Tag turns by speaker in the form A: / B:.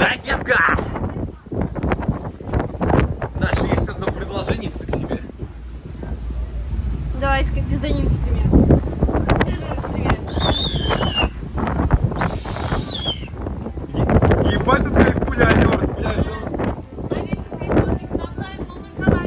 A: Да, детка! Даже есть одно предложение к себе.
B: Давай, как ты сдай инструмент. Скажи инструмент. Ебать, тут